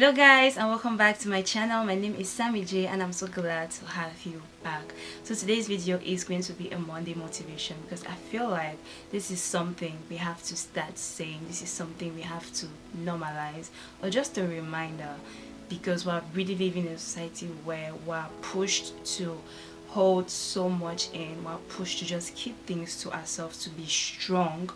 hello guys and welcome back to my channel. My name is Sammy J and I'm so glad to have you back. So today's video is going to be a Monday motivation because I feel like this is something we have to start saying. This is something we have to normalize or just a reminder because we're really living in a society where we're pushed to hold so much in. We're pushed to just keep things to ourselves to be strong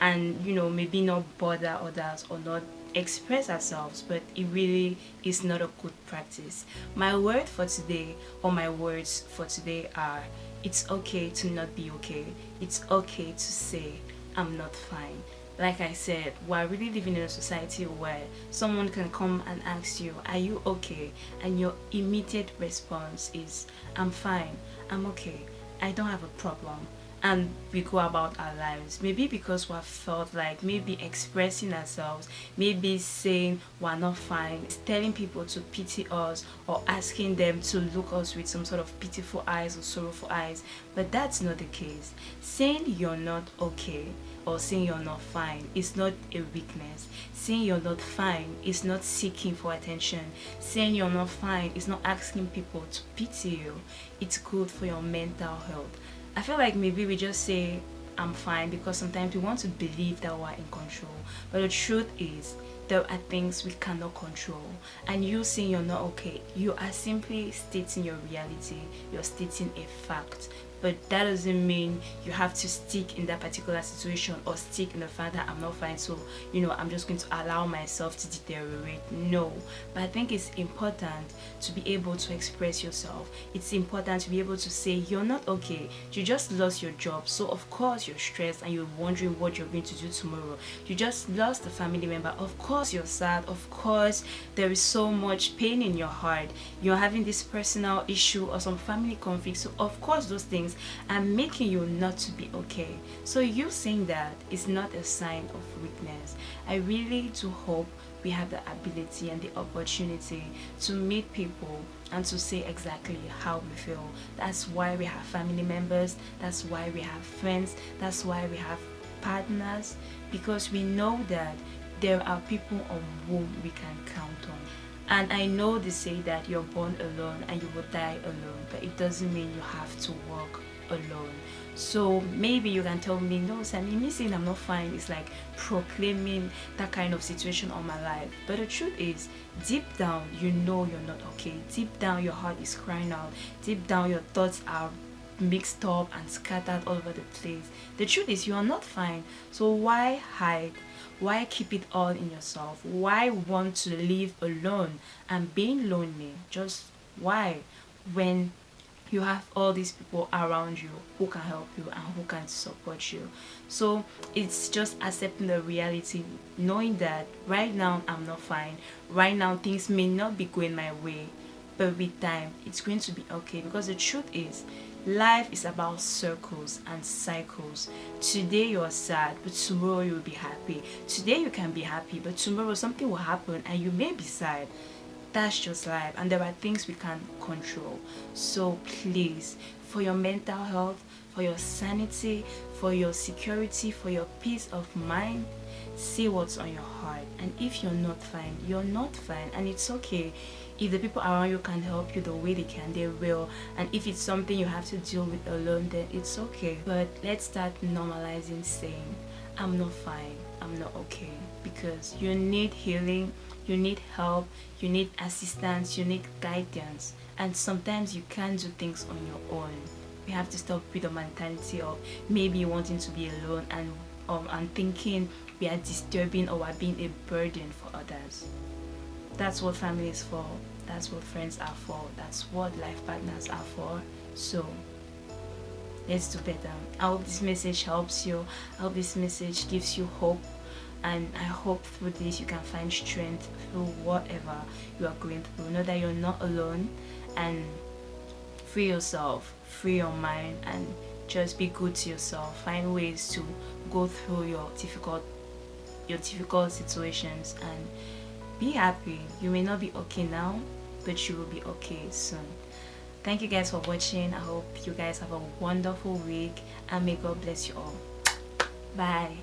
and you know maybe not bother others or not express ourselves but it really is not a good practice. My word for today or my words for today are it's okay to not be okay. It's okay to say i'm not fine like I said, we're really living in a society where someone can come and ask you, are you okay? And your immediate response is, I'm fine, I'm okay, I don't have a problem and we go about our lives. Maybe because we have felt like maybe expressing ourselves maybe saying we're not fine telling people to pity us or asking them to look us with some sort of pitiful eyes or sorrowful eyes. But that's not the case. Saying you're not okay or saying you're not fine is not a weakness. Saying you're not fine is not seeking for attention. Saying you're not fine is not asking people to pity you. It's good for your mental health I feel like maybe we just say I'm fine because sometimes we want to believe that we're in control. But the truth is there are things we cannot control. And you saying you're not okay you are simply stating your reality. You're stating a fact but that doesn't mean you have to stick in that particular situation or stick in the fact that I'm not fine so you know I'm just going to allow myself to deteriorate. No. But I think it's important to be able to express yourself. It's important to be able to say you're not okay. You just lost your job. So of course you're stressed and you're wondering what you're going to do tomorrow. You just lost a family member. Of course you're sad. Of course there is so much pain in your heart. You're having this personal issue or some family conflict. So of course those things and making you not to be okay. So you saying that is not a sign of weakness. I really do hope we have the ability and the opportunity to meet people and to say exactly how we feel. That's why we have family members that's why we have friends that's why we have partners because we know that there are people on whom we can count on and I know they say that you're born alone and you will die alone but it doesn't mean you have to walk alone. So maybe you can tell me no Sammy me saying I'm not fine is like proclaiming that kind of situation on my life. But the truth is deep down you know you're not okay. Deep down your heart is crying out. Deep down your thoughts are mixed up and scattered all over the place. The truth is you are not fine. So why hide? Why keep it all in yourself? Why want to live alone and being lonely? Just why? When you have all these people around you who can help you and who can support you. So it's just accepting the reality knowing that right now i'm not fine. Right now things may not be going my way but with time it's going to be okay. Because the truth is life is about circles and cycles. Today you're sad but tomorrow you'll be happy. Today you can be happy but tomorrow something will happen and you may be sad. That's just life and there are things we can't control. So please for your mental health for your sanity for your security for your peace of mind see what's on your heart. And if you're not fine you're not fine. And it's okay. If the people around you can help you the way they can they will. And if it's something you have to deal with alone then it's okay. But let's start normalizing saying i'm not fine. I'm not okay. Because you need healing you need help you need assistance you need guidance. And sometimes you can't do things on your own. We have to stop with the mentality of maybe wanting to be alone and um, and thinking we are disturbing or are being a burden for others. That's what family is for. That's what friends are for. That's what life partners are for. So let's do better. I hope this message helps you. I hope this message gives you hope. And I hope through this you can find strength through whatever you are going through. Know that you're not alone and free yourself. Free your mind and just be good to yourself. Find ways to go through your difficult your difficult situations and be happy. You may not be okay now but you will be okay soon. Thank you guys for watching. I hope you guys have a wonderful week and may god bless you all. Bye